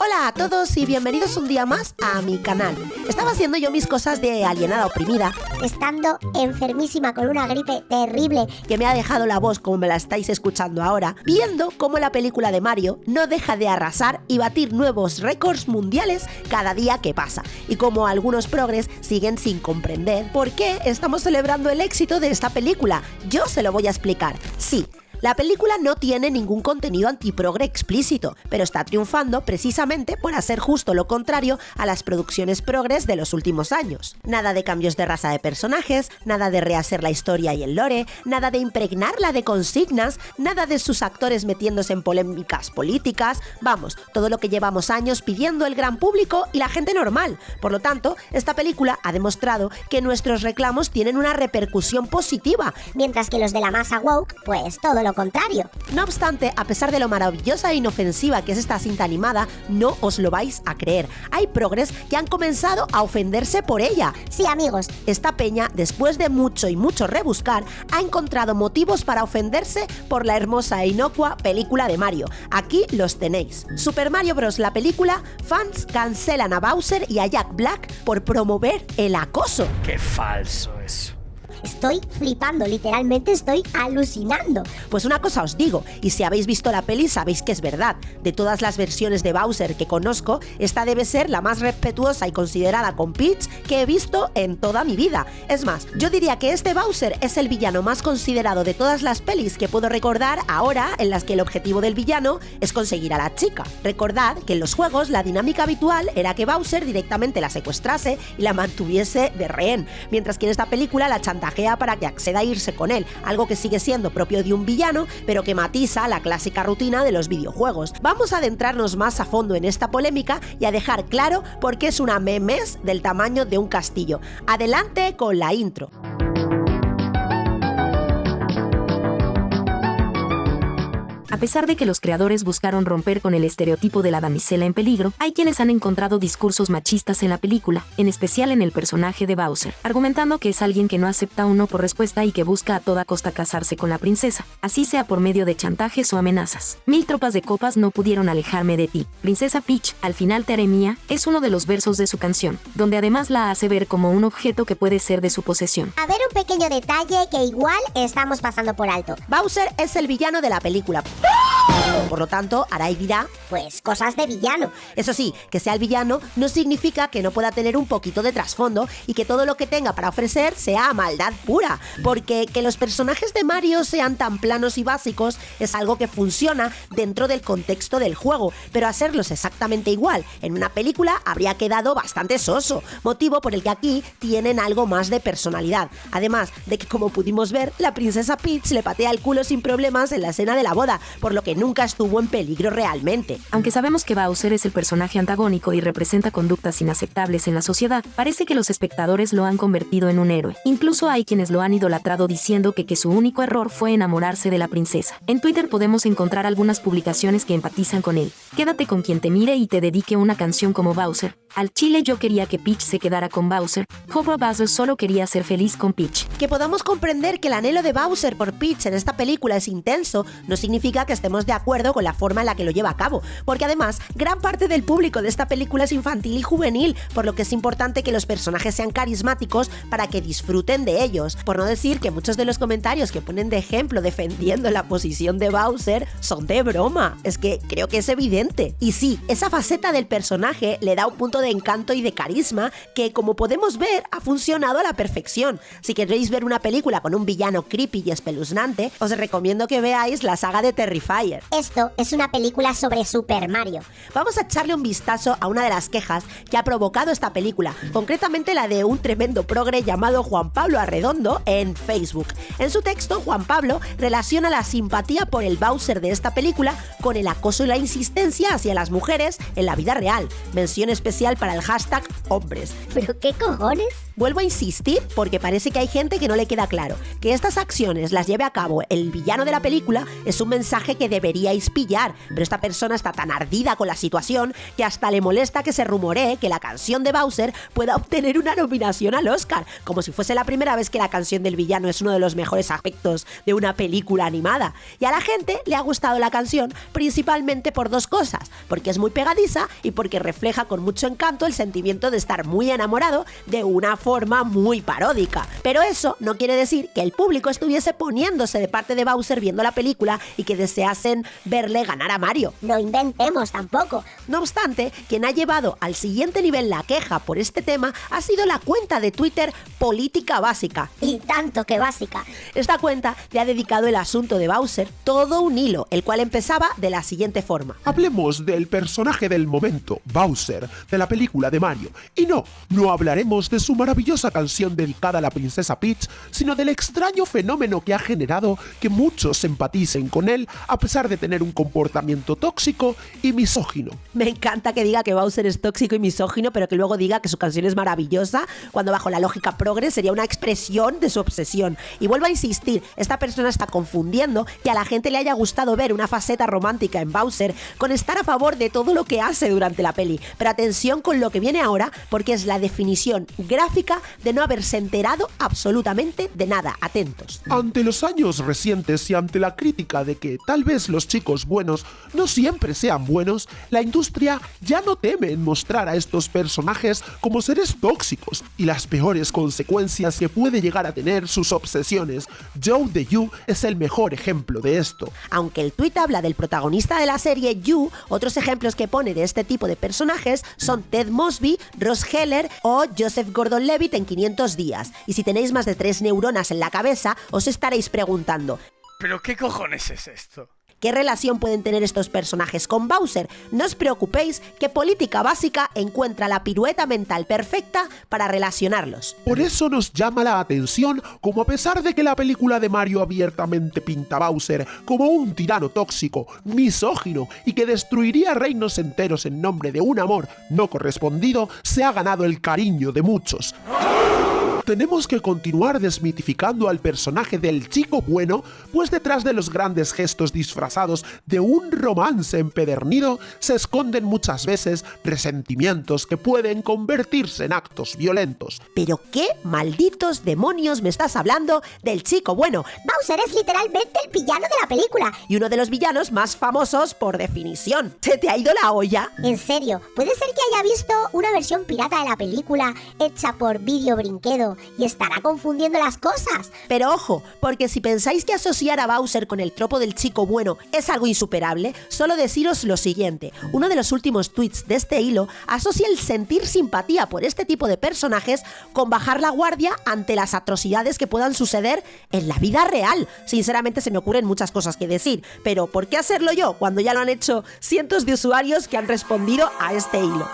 Hola a todos y bienvenidos un día más a mi canal. Estaba haciendo yo mis cosas de alienada oprimida, estando enfermísima con una gripe terrible que me ha dejado la voz como me la estáis escuchando ahora, viendo cómo la película de Mario no deja de arrasar y batir nuevos récords mundiales cada día que pasa, y como algunos progres siguen sin comprender por qué estamos celebrando el éxito de esta película. Yo se lo voy a explicar. Sí, la película no tiene ningún contenido antiprogre explícito, pero está triunfando precisamente por hacer justo lo contrario a las producciones progres de los últimos años. Nada de cambios de raza de personajes, nada de rehacer la historia y el lore, nada de impregnarla de consignas, nada de sus actores metiéndose en polémicas políticas, vamos, todo lo que llevamos años pidiendo el gran público y la gente normal. Por lo tanto, esta película ha demostrado que nuestros reclamos tienen una repercusión positiva, mientras que los de la masa woke, pues todo lo contrario. No obstante, a pesar de lo maravillosa e inofensiva que es esta cinta animada, no os lo vais a creer. Hay progres que han comenzado a ofenderse por ella. Sí, amigos. Esta peña, después de mucho y mucho rebuscar, ha encontrado motivos para ofenderse por la hermosa e inocua película de Mario. Aquí los tenéis. Super Mario Bros. la película, fans cancelan a Bowser y a Jack Black por promover el acoso. Qué falso eso. Estoy flipando, literalmente estoy alucinando. Pues una cosa os digo, y si habéis visto la peli sabéis que es verdad. De todas las versiones de Bowser que conozco, esta debe ser la más respetuosa y considerada con Peach que he visto en toda mi vida. Es más, yo diría que este Bowser es el villano más considerado de todas las pelis que puedo recordar ahora en las que el objetivo del villano es conseguir a la chica. Recordad que en los juegos la dinámica habitual era que Bowser directamente la secuestrase y la mantuviese de rehén, mientras que en esta película la para que acceda a irse con él, algo que sigue siendo propio de un villano, pero que matiza la clásica rutina de los videojuegos. Vamos a adentrarnos más a fondo en esta polémica y a dejar claro por qué es una memes del tamaño de un castillo. Adelante con la intro. A pesar de que los creadores buscaron romper con el estereotipo de la damisela en peligro, hay quienes han encontrado discursos machistas en la película, en especial en el personaje de Bowser, argumentando que es alguien que no acepta un no por respuesta y que busca a toda costa casarse con la princesa, así sea por medio de chantajes o amenazas. Mil tropas de copas no pudieron alejarme de ti. Princesa Peach, al final te haré mía, es uno de los versos de su canción, donde además la hace ver como un objeto que puede ser de su posesión. A ver un pequeño detalle que igual estamos pasando por alto. Bowser es el villano de la película. Ah! Por lo tanto, Arai dirá, pues cosas de villano. Eso sí, que sea el villano no significa que no pueda tener un poquito de trasfondo y que todo lo que tenga para ofrecer sea maldad pura, porque que los personajes de Mario sean tan planos y básicos es algo que funciona dentro del contexto del juego, pero hacerlos exactamente igual en una película habría quedado bastante soso, motivo por el que aquí tienen algo más de personalidad, además de que como pudimos ver, la princesa Peach le patea el culo sin problemas en la escena de la boda, por lo que nunca estuvo en peligro realmente. Aunque sabemos que Bowser es el personaje antagónico y representa conductas inaceptables en la sociedad, parece que los espectadores lo han convertido en un héroe. Incluso hay quienes lo han idolatrado diciendo que, que su único error fue enamorarse de la princesa. En Twitter podemos encontrar algunas publicaciones que empatizan con él. Quédate con quien te mire y te dedique una canción como Bowser. Al chile yo quería que Peach se quedara con Bowser. Cobra Bowser solo quería ser feliz con Peach. Que podamos comprender que el anhelo de Bowser por Peach en esta película es intenso, no significa que estemos de acuerdo con la forma en la que lo lleva a cabo, porque además gran parte del público de esta película es infantil y juvenil, por lo que es importante que los personajes sean carismáticos para que disfruten de ellos, por no decir que muchos de los comentarios que ponen de ejemplo defendiendo la posición de Bowser son de broma, es que creo que es evidente. Y sí, esa faceta del personaje le da un punto de encanto y de carisma que como podemos ver ha funcionado a la perfección. Si queréis ver una película con un villano creepy y espeluznante, os recomiendo que veáis la saga de Terrifier. Esto es una película sobre Super Mario. Vamos a echarle un vistazo a una de las quejas que ha provocado esta película, concretamente la de un tremendo progre llamado Juan Pablo Arredondo en Facebook. En su texto, Juan Pablo relaciona la simpatía por el Bowser de esta película con el acoso y la insistencia hacia las mujeres en la vida real. Mención especial para el hashtag hombres. ¿Pero qué cojones? Vuelvo a insistir porque parece que hay gente que no le queda claro. Que estas acciones las lleve a cabo el villano de la película es un mensaje que deberíais pillar, pero esta persona está tan ardida con la situación que hasta le molesta que se rumoree que la canción de Bowser pueda obtener una nominación al Oscar, como si fuese la primera vez que la canción del villano es uno de los mejores aspectos de una película animada. Y a la gente le ha gustado la canción principalmente por dos cosas, porque es muy pegadiza y porque refleja con mucho encanto el sentimiento de estar muy enamorado de una forma muy paródica. Pero eso no quiere decir que el público estuviese poniéndose de parte de Bowser viendo la película y que deseasen verle ganar a Mario. No inventemos tampoco. No obstante, quien ha llevado al siguiente nivel la queja por este tema ha sido la cuenta de Twitter Política Básica. Y tanto que básica. Esta cuenta le ha dedicado el asunto de Bowser todo un hilo, el cual empezaba de la siguiente forma. Hablemos del personaje del momento, Bowser, de la película de Mario. Y no, no hablaremos de su maravillosa canción dedicada a la princesa Peach, sino del extraño fenómeno que ha generado que muchos empaticen con él a pesar de tener un comportamiento tóxico y misógino. Me encanta que diga que Bowser es tóxico y misógino, pero que luego diga que su canción es maravillosa, cuando bajo la lógica progre sería una expresión de su obsesión. Y vuelvo a insistir, esta persona está confundiendo que a la gente le haya gustado ver una faceta romántica en Bowser con estar a favor de todo lo que hace durante la peli. Pero atención con lo que viene ahora, porque es la definición gráfica de no haberse enterado absolutamente de nada. Atentos. Ante los años recientes y ante la crítica de que tal vez los chicos buenos no siempre sean buenos, la industria ya no teme en mostrar a estos personajes como seres tóxicos y las peores consecuencias que puede llegar a tener sus obsesiones. Joe de You es el mejor ejemplo de esto. Aunque el tweet habla del protagonista de la serie You, otros ejemplos que pone de este tipo de personajes son Ted Mosby, Ross Heller o Joseph Gordon-Levitt en 500 días. Y si tenéis más de tres neuronas en la cabeza, os estaréis preguntando, ¿Pero qué cojones es esto? ¿Qué relación pueden tener estos personajes con Bowser? No os preocupéis que Política Básica encuentra la pirueta mental perfecta para relacionarlos. Por eso nos llama la atención como a pesar de que la película de Mario abiertamente pinta a Bowser como un tirano tóxico, misógino y que destruiría reinos enteros en nombre de un amor no correspondido, se ha ganado el cariño de muchos tenemos que continuar desmitificando al personaje del chico bueno, pues detrás de los grandes gestos disfrazados de un romance empedernido se esconden muchas veces resentimientos que pueden convertirse en actos violentos. ¿Pero qué malditos demonios me estás hablando del chico bueno? Bowser es literalmente el villano de la película. Y uno de los villanos más famosos por definición. ¿Se te ha ido la olla? En serio, ¿puede ser que haya visto una versión pirata de la película hecha por Video Brinquedo y estará confundiendo las cosas. Pero ojo, porque si pensáis que asociar a Bowser con el tropo del chico bueno es algo insuperable, solo deciros lo siguiente. Uno de los últimos tweets de este hilo asocia el sentir simpatía por este tipo de personajes con bajar la guardia ante las atrocidades que puedan suceder en la vida real. Sinceramente se me ocurren muchas cosas que decir, pero ¿por qué hacerlo yo cuando ya lo han hecho cientos de usuarios que han respondido a este hilo?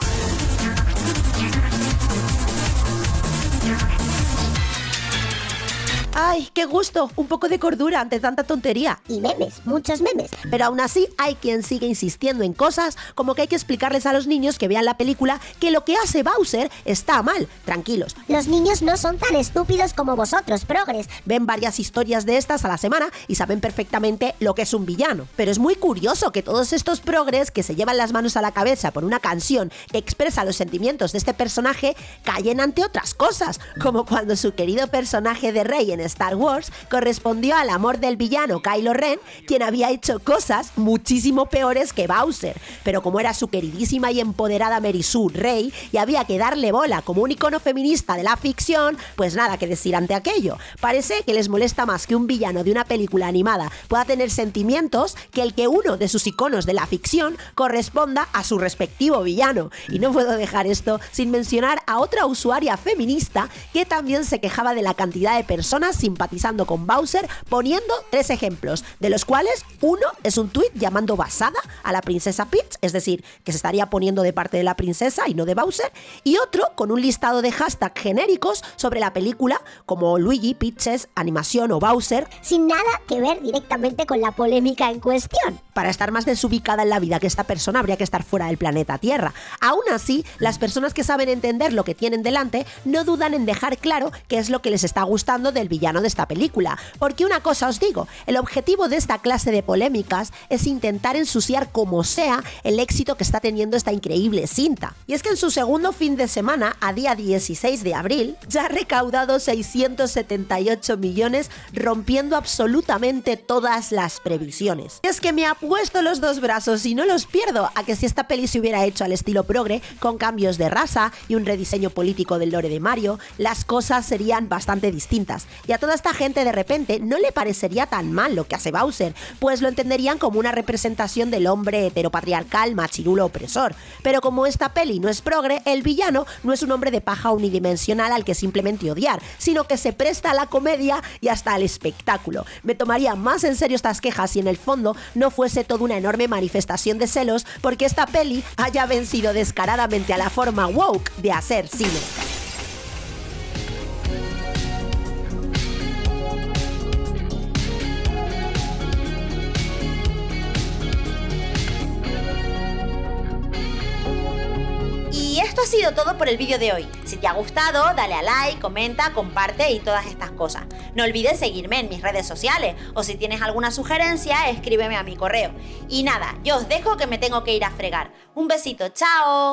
¡Ay, qué gusto! Un poco de cordura ante tanta tontería. Y memes, muchos memes. Pero aún así hay quien sigue insistiendo en cosas como que hay que explicarles a los niños que vean la película que lo que hace Bowser está mal. Tranquilos. Los niños no son tan estúpidos como vosotros, progres. Ven varias historias de estas a la semana y saben perfectamente lo que es un villano. Pero es muy curioso que todos estos progres que se llevan las manos a la cabeza por una canción que expresa los sentimientos de este personaje callen ante otras cosas, como cuando su querido personaje de Rey en Star Wars correspondió al amor del villano Kylo Ren, quien había hecho cosas muchísimo peores que Bowser. Pero como era su queridísima y empoderada Mary Sue Rey y había que darle bola como un icono feminista de la ficción, pues nada que decir ante aquello. Parece que les molesta más que un villano de una película animada pueda tener sentimientos que el que uno de sus iconos de la ficción corresponda a su respectivo villano. Y no puedo dejar esto sin mencionar a otra usuaria feminista que también se quejaba de la cantidad de personas personas simpatizando con Bowser poniendo tres ejemplos, de los cuales uno es un tuit llamando basada a la princesa Peach, es decir, que se estaría poniendo de parte de la princesa y no de Bowser, y otro con un listado de hashtags genéricos sobre la película como Luigi, Peaches, animación o Bowser, sin nada que ver directamente con la polémica en cuestión. Para estar más desubicada en la vida que esta persona habría que estar fuera del planeta Tierra. Aún así, las personas que saben entender lo que tienen delante no dudan en dejar claro qué es lo que les está gustando del villano de esta película. Porque una cosa os digo, el objetivo de esta clase de polémicas es intentar ensuciar como sea el éxito que está teniendo esta increíble cinta. Y es que en su segundo fin de semana, a día 16 de abril, ya ha recaudado 678 millones, rompiendo absolutamente todas las previsiones. Y es que me ha puesto los dos brazos y no los pierdo a que si esta peli se hubiera hecho al estilo progre, con cambios de raza y un rediseño político del lore de Mario, las cosas serían bastante distintas. Y a toda esta gente de repente no le parecería tan mal lo que hace Bowser, pues lo entenderían como una representación del hombre heteropatriarcal machirulo opresor. Pero como esta peli no es progre, el villano no es un hombre de paja unidimensional al que simplemente odiar, sino que se presta a la comedia y hasta al espectáculo. Me tomaría más en serio estas quejas si en el fondo no fuese toda una enorme manifestación de celos porque esta peli haya vencido descaradamente a la forma woke de hacer cine. Ha sido todo por el vídeo de hoy. Si te ha gustado, dale a like, comenta, comparte y todas estas cosas. No olvides seguirme en mis redes sociales o si tienes alguna sugerencia, escríbeme a mi correo. Y nada, yo os dejo que me tengo que ir a fregar. Un besito, chao.